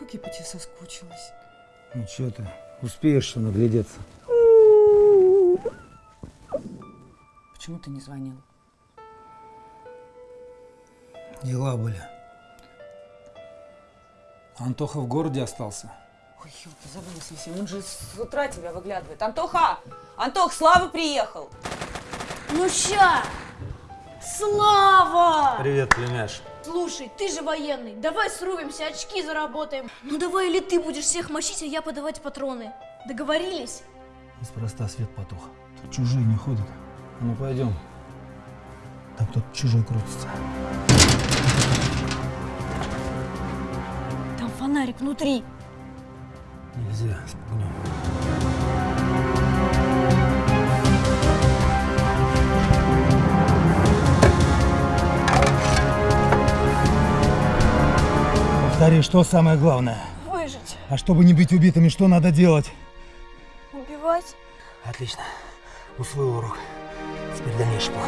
Как я по тебе соскучилась. Ну что ты, успеешь что наглядеться. Почему ты не звонил? Дела были. Антоха в городе остался. Ой, елки, забыла совсем. Он же с утра тебя выглядывает. Антоха! Антох, Слава приехал! Ну ща! Слава! Привет, племяш. Слушай, ты же военный, давай срубимся, очки заработаем. Ну давай или ты будешь всех мочить, а я подавать патроны. Договорились? Неспроста свет потух. Тут чужие не ходят. Ну пойдем. Там кто-то чужой крутится. Там фонарик внутри. Нельзя, спугнем. Повтори, что самое главное? Выжить, А чтобы не быть убитыми, что надо делать? убивать. Отлично. Усвоил урок. Теперь дальнейший план.